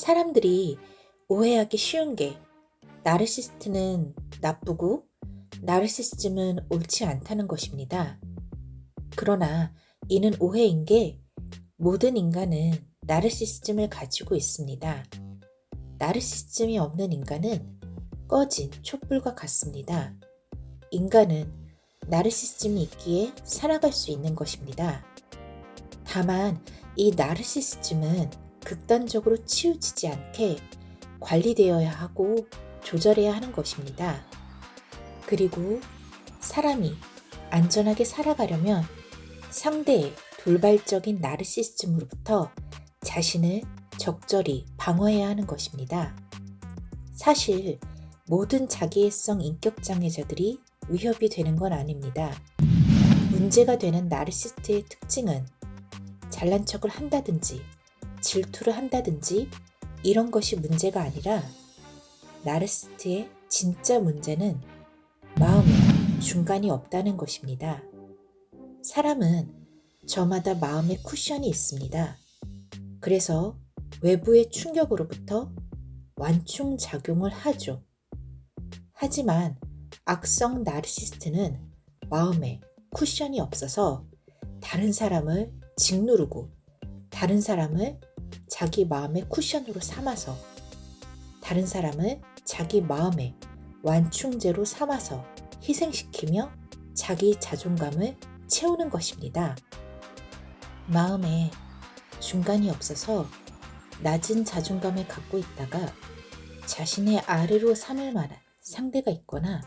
사람들이 오해하기 쉬운 게 나르시스트는 나쁘고 나르시시즘은 옳지 않다는 것입니다. 그러나 이는 오해인 게 모든 인간은 나르시시즘을 가지고 있습니다. 나르시시즘이 없는 인간은 꺼진 촛불과 같습니다. 인간은 나르시시즘이 있기에 살아갈 수 있는 것입니다. 다만 이 나르시시즘은 극단적으로 치우치지 않게 관리되어야 하고 조절해야 하는 것입니다. 그리고 사람이 안전하게 살아가려면 상대의 돌발적인 나르시즘으로부터 자신을 적절히 방어해야 하는 것입니다. 사실 모든 자기애성 인격장애자들이 위협이 되는 건 아닙니다. 문제가 되는 나르시스트의 특징은 잘난 척을 한다든지 질투를 한다든지 이런 것이 문제가 아니라 나르시스트의 진짜 문제는 마음에 중간이 없다는 것입니다. 사람은 저마다 마음의 쿠션이 있습니다. 그래서 외부의 충격으로부터 완충작용을 하죠. 하지만 악성 나르시스트는 마음에 쿠션이 없어서 다른 사람을 짓누르고 다른 사람을 자기 마음의 쿠션으로 삼아서 다른 사람을 자기 마음의 완충제로 삼아서 희생시키며 자기 자존감을 채우는 것입니다. 마음에 중간이 없어서 낮은 자존감을 갖고 있다가 자신의 아래로 삼을 만한 상대가 있거나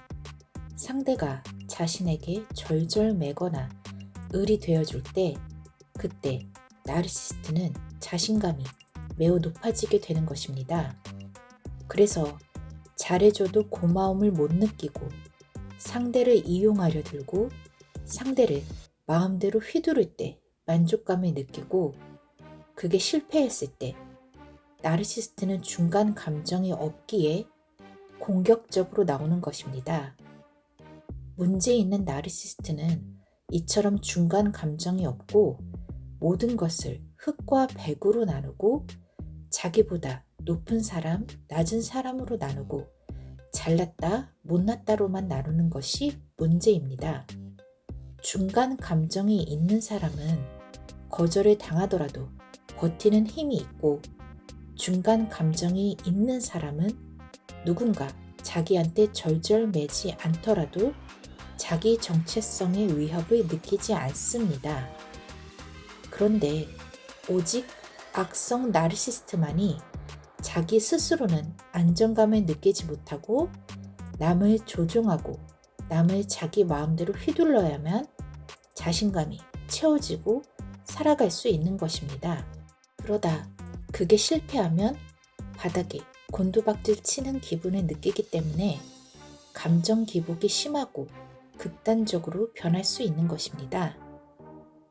상대가 자신에게 절절매거나 을이 되어줄 때 그때 나르시스트는 자신감이 매우 높아지게 되는 것입니다. 그래서 잘해줘도 고마움을 못 느끼고 상대를 이용하려 들고 상대를 마음대로 휘두를 때 만족감을 느끼고 그게 실패했을 때 나르시스트는 중간 감정이 없기에 공격적으로 나오는 것입니다. 문제 있는 나르시스트는 이처럼 중간 감정이 없고 모든 것을 흙과 백으로 나누고 자기보다 높은 사람, 낮은 사람으로 나누고 잘났다, 못났다로만 나누는 것이 문제입니다. 중간 감정이 있는 사람은 거절을 당하더라도 버티는 힘이 있고 중간 감정이 있는 사람은 누군가 자기한테 절절매지 않더라도 자기 정체성의 위협을 느끼지 않습니다. 그런데 오직 악성 나르시스트만이 자기 스스로는 안정감을 느끼지 못하고 남을 조종하고 남을 자기 마음대로 휘둘러야만 자신감이 채워지고 살아갈 수 있는 것입니다. 그러다 그게 실패하면 바닥에 곤두박질 치는 기분을 느끼기 때문에 감정 기복이 심하고 극단적으로 변할 수 있는 것입니다.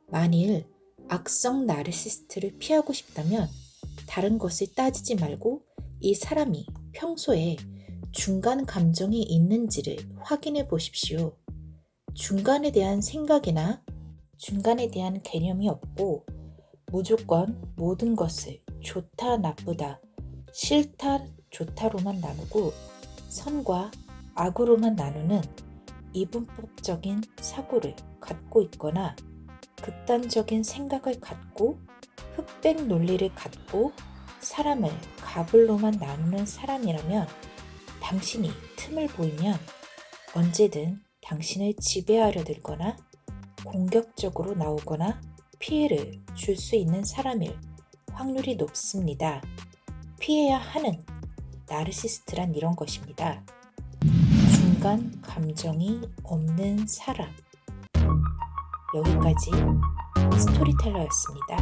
만일 악성 나르시스트를 피하고 싶다면 다른 것을 따지지 말고 이 사람이 평소에 중간 감정이 있는지를 확인해 보십시오. 중간에 대한 생각이나 중간에 대한 개념이 없고 무조건 모든 것을 좋다, 나쁘다, 싫다, 좋다로만 나누고 선과 악으로만 나누는 이분법적인 사고를 갖고 있거나 극단적인 생각을 갖고 흑백 논리를 갖고 사람을 가불로만 나누는 사람이라면 당신이 틈을 보이면 언제든 당신을 지배하려 들거나 공격적으로 나오거나 피해를 줄 수 있는 사람일 확률이 높습니다. 피해야 하는 나르시스트란 이런 것입니다. 중간 감정이 없는 사람. 여기까지 스토리텔러였습니다.